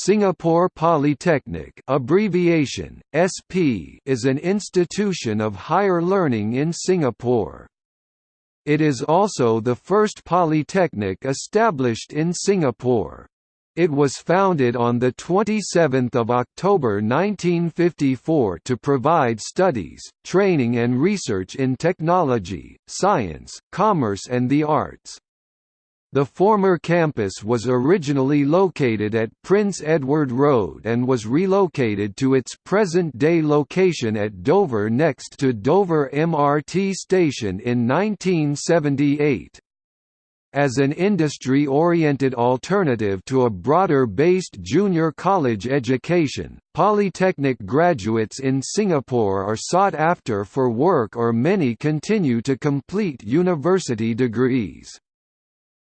Singapore Polytechnic abbreviation, SP is an institution of higher learning in Singapore. It is also the first polytechnic established in Singapore. It was founded on 27 October 1954 to provide studies, training and research in technology, science, commerce and the arts. The former campus was originally located at Prince Edward Road and was relocated to its present-day location at Dover next to Dover MRT station in 1978. As an industry-oriented alternative to a broader-based junior college education, polytechnic graduates in Singapore are sought after for work or many continue to complete university degrees.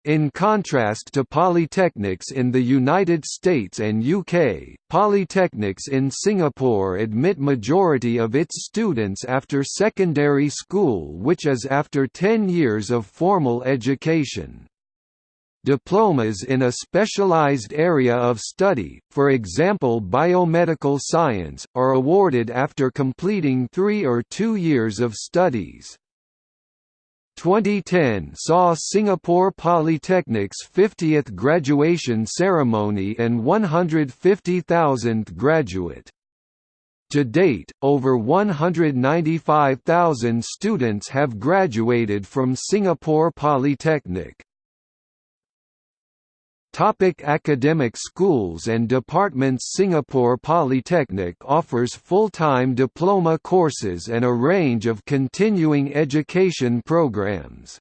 In contrast to polytechnics in the United States and UK, polytechnics in Singapore admit majority of its students after secondary school which is after 10 years of formal education. Diplomas in a specialized area of study, for example biomedical science, are awarded after completing three or two years of studies. 2010 saw Singapore Polytechnic's 50th graduation ceremony and 150,000th graduate. To date, over 195,000 students have graduated from Singapore Polytechnic. Topic academic schools and departments Singapore Polytechnic offers full-time diploma courses and a range of continuing education programs.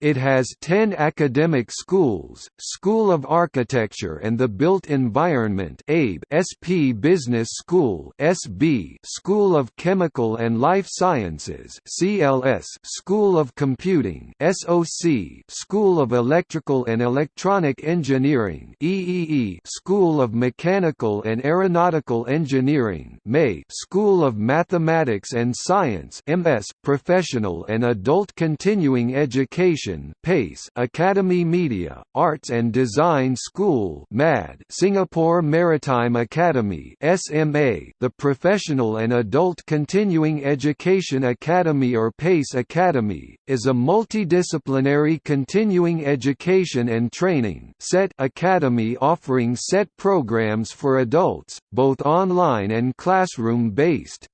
It has 10 academic schools, School of Architecture and the Built Environment ABE, SP Business School SB, School of Chemical and Life Sciences CLS, School of Computing SOC, School of Electrical and Electronic Engineering EEE, School of Mechanical and Aeronautical Engineering MAE, School of Mathematics and Science MS, Professional and Adult Continuing Education PACE Academy Media, Arts and Design School MAD Singapore Maritime Academy SMA The Professional and Adult Continuing Education Academy or PACE Academy, is a multidisciplinary continuing education and training set academy offering set programs for adults, both online and classroom-based.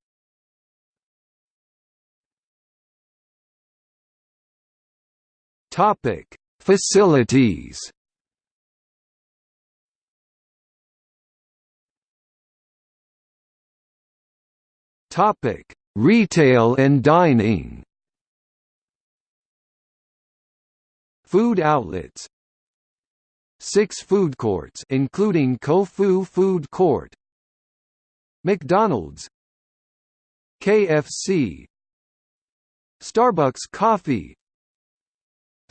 Topic: Facilities. Topic: Retail and dining. Food outlets. Six food courts including Koufu Food Court. McDonald's KFC Starbucks Coffee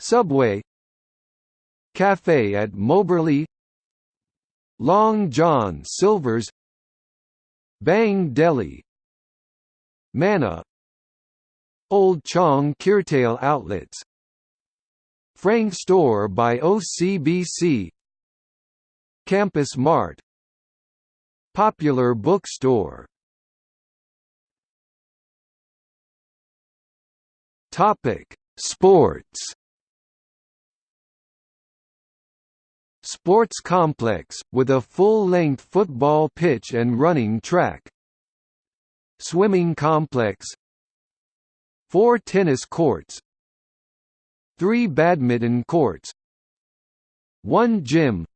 Subway Cafe at Moberly Long John Silver's Bang Deli Mana Old Chang Kee retail Outlets Frank Store by OCBC Campus Mart Popular Bookstore. Topic: Sports Sports complex, with a full-length football pitch and running track. Swimming complex. Four tennis courts. Three badminton courts. One gym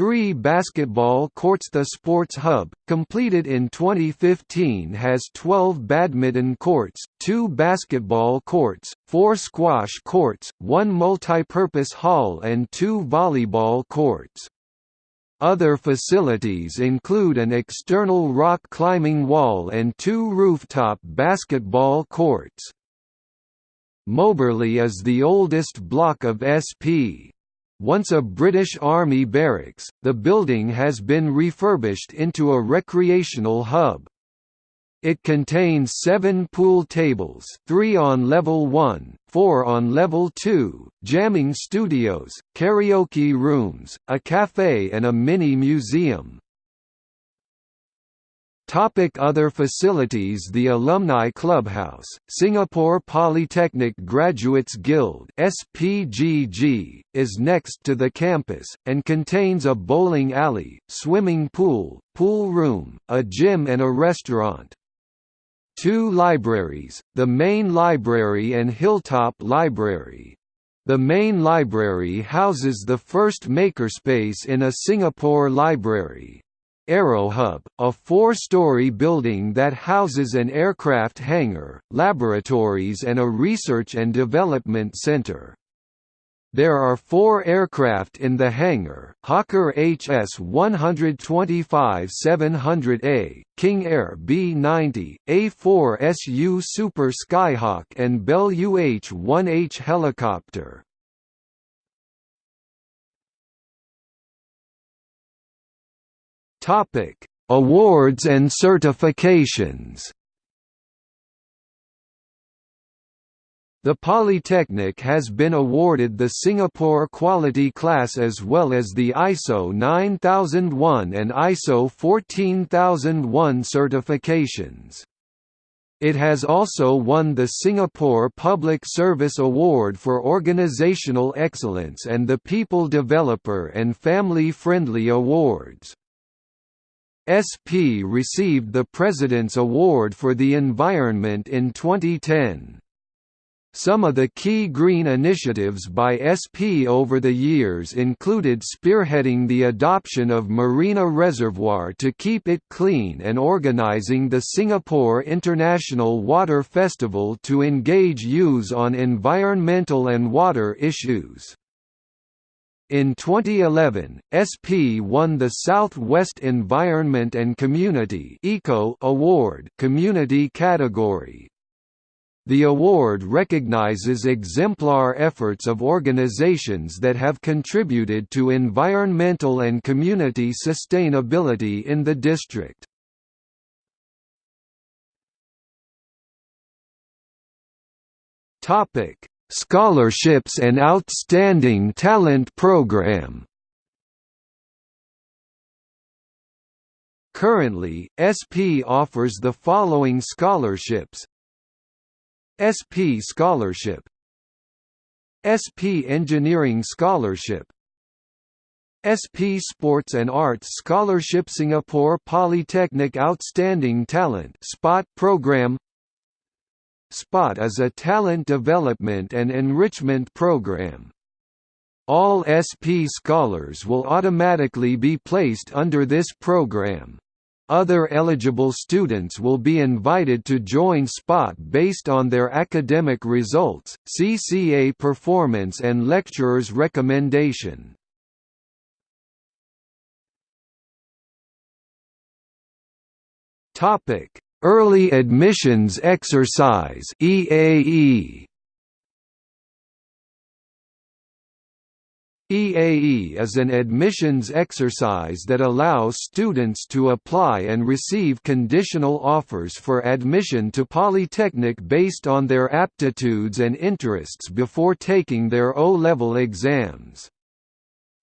Three basketball courts The Sports Hub, completed in 2015 has 12 badminton courts, two basketball courts, four squash courts, one multipurpose hall and two volleyball courts. Other facilities include an external rock climbing wall and two rooftop basketball courts. Moberly is the oldest block of SP. Once a British Army barracks, the building has been refurbished into a recreational hub. It contains seven pool tables three on level 1, four on level 2, jamming studios, karaoke rooms, a cafe and a mini-museum. Topic other facilities The Alumni Clubhouse, Singapore Polytechnic Graduates Guild SPGG, is next to the campus, and contains a bowling alley, swimming pool, pool room, a gym and a restaurant. Two libraries, the Main Library and Hilltop Library. The main library houses the first makerspace in a Singapore library. Aerohub, a four-story building that houses an aircraft hangar, laboratories and a research and development center. There are four aircraft in the hangar, Hawker HS-125-700A, King Air B-90, A-4SU Super Skyhawk and Bell UH-1H helicopter. Topic: Awards and certifications. The Polytechnic has been awarded the Singapore Quality Class as well as the ISO 9001 and ISO 14001 certifications. It has also won the Singapore Public Service Award for Organizational Excellence and the People Developer and Family Friendly Awards. SP received the President's Award for the Environment in 2010. Some of the key green initiatives by SP over the years included spearheading the adoption of Marina Reservoir to keep it clean and organizing the Singapore International Water Festival to engage youths on environmental and water issues. In 2011, SP won the Southwest Environment and Community Eco Award community category. The award recognizes exemplar efforts of organizations that have contributed to environmental and community sustainability in the district. Topic: Scholarships and Outstanding Talent Program. Currently, SP offers the following scholarships. SP Scholarship. SP Engineering Scholarship. SP Sports and Arts Scholarship Singapore Polytechnic Outstanding Talent Spot Program SPOT is a talent development and enrichment program. All SP scholars will automatically be placed under this program. Other eligible students will be invited to join SPOT based on their academic results, CCA performance and lecturer's recommendation. Early Admissions Exercise EAE EAE is an admissions exercise that allows students to apply and receive conditional offers for admission to Polytechnic based on their aptitudes and interests before taking their O-level exams.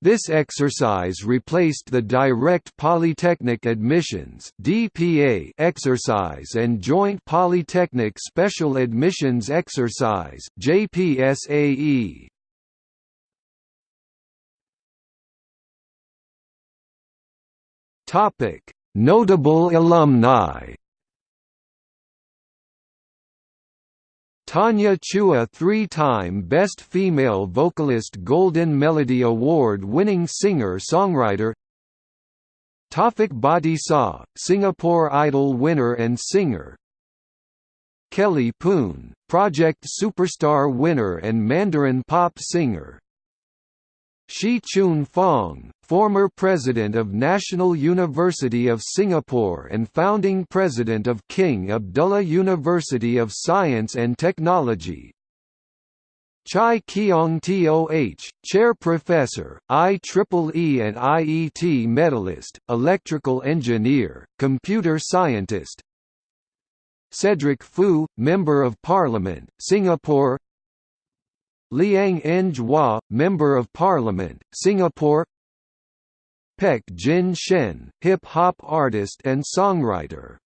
This exercise replaced the direct polytechnic admissions (DPA) exercise and joint polytechnic special admissions exercise (JPSAE). Topic: Notable alumni Tanya Chua three-time Best Female Vocalist Golden Melody Award-winning singer-songwriter Taufik Batisah, Singapore Idol winner and singer Kelly Poon, Project Superstar winner and Mandarin pop singer Shih Choon Fong, former president of National University of Singapore and founding president of King Abdullah University of Science and Technology. Chai Keong Toh, Chair Professor, IEEE and IET medalist, electrical engineer, computer scientist, Cedric Foo, Member of Parliament, Singapore. Liang Eng Hwa, Member of Parliament, Singapore Pek Jin Shen, hip-hop artist and songwriter